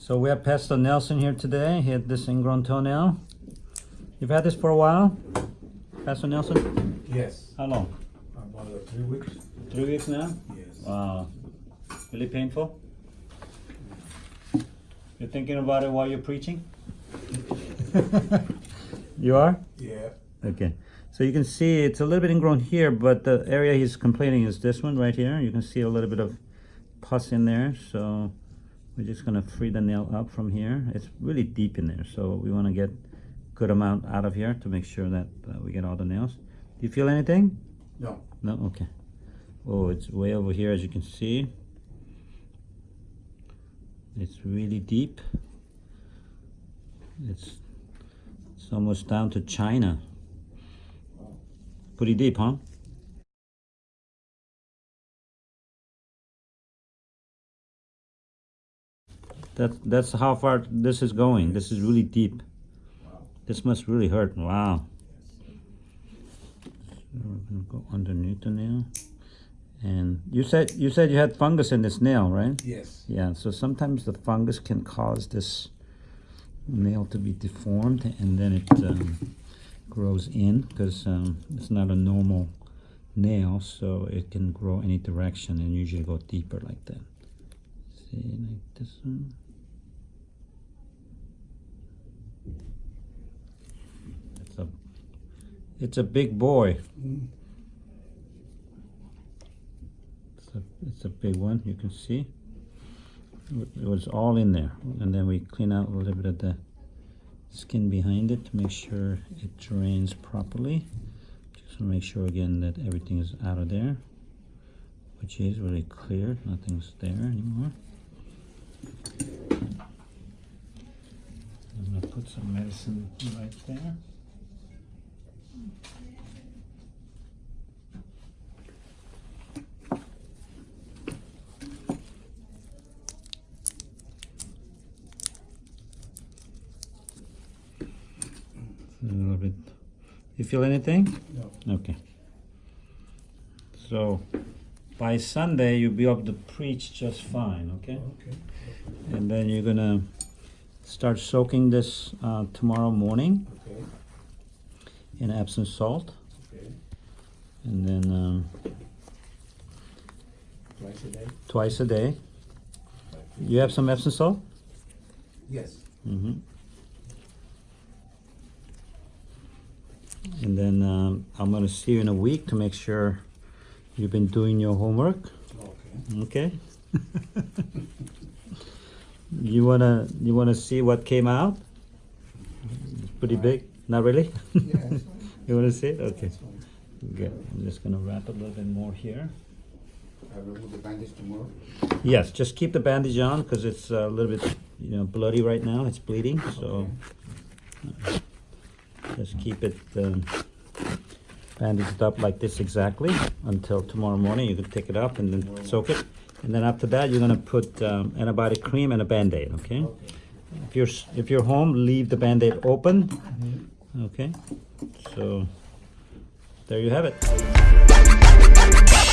So we have Pastor Nelson here today. He had this ingrown toenail. You've had this for a while, Pastor Nelson? Yes. How long? About three weeks. Three weeks now? Yes. Wow. Really painful? You're thinking about it while you're preaching? you are? Yeah. Okay. So you can see it's a little bit ingrown here, but the area he's complaining is this one right here. You can see a little bit of pus in there. So we're just gonna free the nail up from here. It's really deep in there. So we wanna get good amount out of here to make sure that uh, we get all the nails. Do you feel anything? No. No? Okay. Oh, it's way over here as you can see. It's really deep. It's, it's almost down to China. Pretty deep, huh? That, that's how far this is going. This is really deep. Wow. This must really hurt. Wow. So we're gonna go underneath the nail. And you said you said you had fungus in this nail, right? Yes. Yeah, so sometimes the fungus can cause this nail to be deformed and then it um, grows in because um, it's not a normal nail, so it can grow any direction and usually go deeper like that. See, like this one. It's a, it's a big boy. It's a, it's a big one, you can see. It was all in there. And then we clean out a little bit of the skin behind it to make sure it drains properly. Just to make sure again that everything is out of there. Which is really clear, nothing's there anymore. I'm gonna put some medicine right there. A little bit. You feel anything? No. Okay. So by Sunday you'll be able to preach just fine, okay? Okay. And then you're gonna start soaking this uh, tomorrow morning Okay. In Epsom salt, Okay. and then um, Twice a day. twice a day. You have some Epsom salt? Yes. Mm-hmm. And then um, I'm gonna see you in a week to make sure you've been doing your homework. Okay. Okay. you wanna you wanna see what came out? It's pretty big. Not really. Yeah, you wanna see it? Okay. Good. I'm just gonna wrap a little bit more here. I remove the bandage tomorrow. Yes, just keep the bandage on because it's a little bit you know bloody right now. It's bleeding, so just keep it um, bandaged up like this exactly until tomorrow morning. You can take it up and then soak it, and then after that you're gonna put um, antibiotic cream and a band-aid. Okay. Okay. If you're if you're home, leave the band-aid open. Mm-hmm. Okay, so there you have it.